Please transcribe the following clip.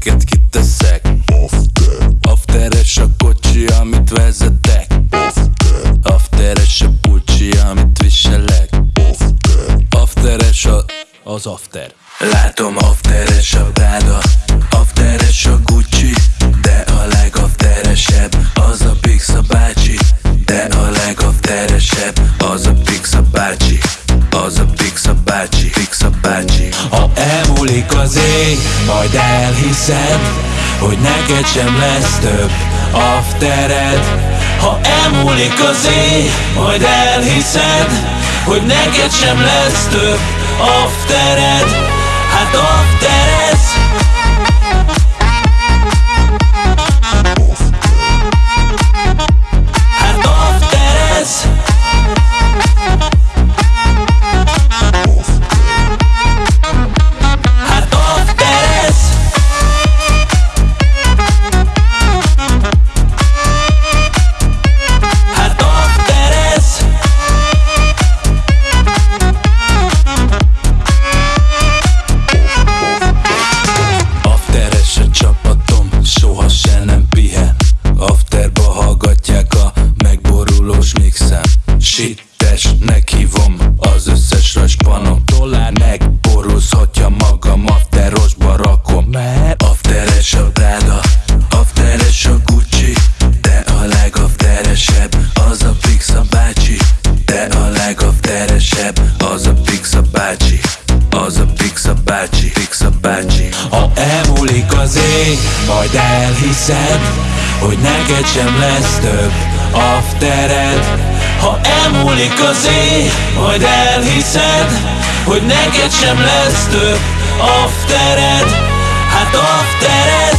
amiket kiteszek? Afteres a kocsi, amit vezetek. Afteres a pulcsi, amit viselek. Afteres a... az after. Látom afteres a Prada Afteres a Gucci De a legafteresebb. Az a Pixa bácsi De a legafteresebb. Az a Pixa bácsi Az a Pixa bácsi Ha elmúlik az ég, majd elhiszed Hogy neked sem lesz több aftered. Ha elmúlik az ég, majd elhiszed Hogy neked sem lesz több aftered. Hát mixem Sittes, meghívom az összes raspanom Dollár megborulszhatja magam, afterosba rakom. Mert? Afteres a Prada, afteres a Gucci De a legafteresebb, az a Pixa bácsi. De a legafteresebb, az a Pixa bácsi Az a Pixa bácsi, Pixa bácsi. Ha elmúlik az ég, majd elhiszed Hogy neked sem lesz több aftered Ha elmúlik az ég, majd elhiszed Hogy neked sem lesz több aftered. Hát afterez